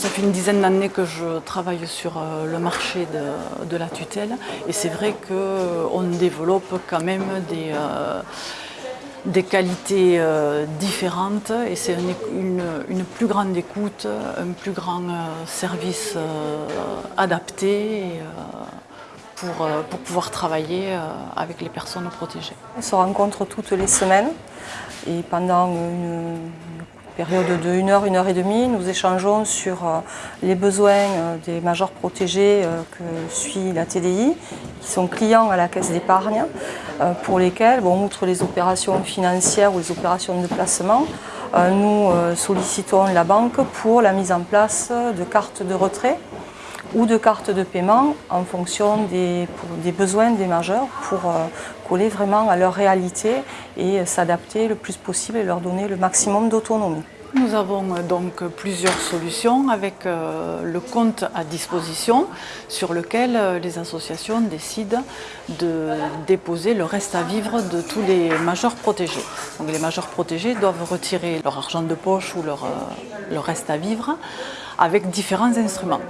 ça fait une dizaine d'années que je travaille sur le marché de, la tutelle et c'est vrai qu'on développe quand même des, des qualités différentes et c'est une, plus grande écoute, un plus grand service adapté. Euh, pour, pouvoir travailler euh, avec les personnes protégées. On se rencontre toutes les semaines et pendant une, période de 1 heure, 1 heure et demie, nous échangeons sur euh, les besoins des majors protégés que suit la TDI, qui sont clients à la caisse d'épargne, pour lesquels, bon, outre les opérations financières ou les opérations de placement, nous sollicitons la banque pour la mise en place de cartes de retrait ou de cartes de paiement en fonction des, besoins des majeurs pour euh, coller vraiment à leur réalité et s'adapter le plus possible et leur donner le maximum d'autonomie. Nous avons euh, donc plusieurs solutions avec euh, le compte à disposition sur lequel les associations décident de déposer le reste à vivre de tous les majeurs protégés. Donc les majeurs protégés doivent retirer leur argent de poche ou leur, leur reste à vivre avec différents instruments.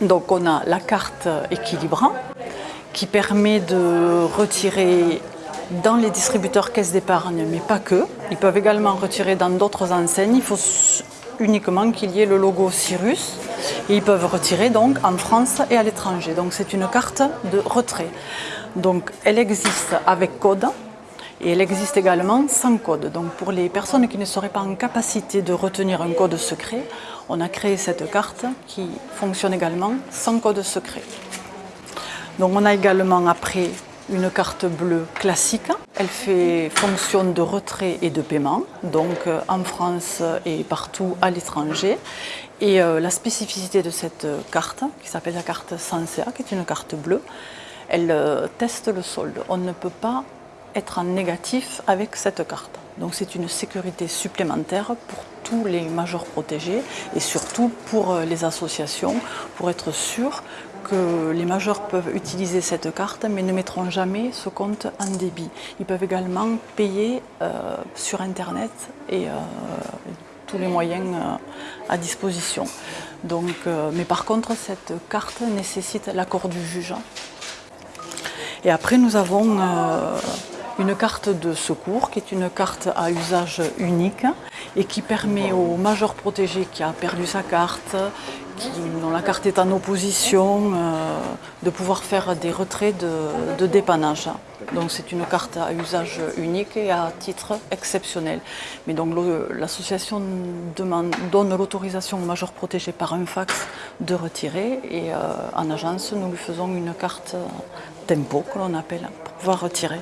Donc on a la carte équilibrant qui permet de retirer dans les distributeurs caisse d'épargne, mais pas que. Ils peuvent également retirer dans d'autres enseignes. Il faut uniquement qu'il y ait le logo Cyrus. Ils peuvent retirer donc en France et à l'étranger. Donc c'est une carte de retrait. Donc elle existe avec code et elle existe également sans code. Donc pour les personnes qui ne seraient pas en capacité de retenir un code secret, on a créé cette carte qui fonctionne également sans code secret. Donc on a également après une carte bleue classique. Elle fait fonction de retrait et de paiement, donc euh, en France et partout à l'étranger. Et euh, la spécificité de cette carte, qui s'appelle la carte Sensea, qui est une carte bleue, elle euh, teste le solde. On ne peut pas être en négatif avec cette carte. Donc c'est une sécurité supplémentaire pour tous les majors protégés et surtout pour euh, les associations, pour être sûr que les majors peuvent utiliser cette carte mais ne mettront jamais ce compte en débit. Ils peuvent également payer euh, sur Internet et euh, tous les moyens à disposition. Donc, mais par contre, cette carte nécessite l'accord du juge. Et après, nous avons une carte de secours qui est une carte à usage unique et qui permet au major protégé qui a perdu sa carte, dont la carte est en opposition, euh, de pouvoir faire des retraits de, dépannage. Donc c'est une carte à usage unique et à titre exceptionnel. Mais donc l'association donne l'autorisation au major protégé par un fax de retirer et euh, en agence nous lui faisons une carte tempo que l'on appelle pour pouvoir retirer.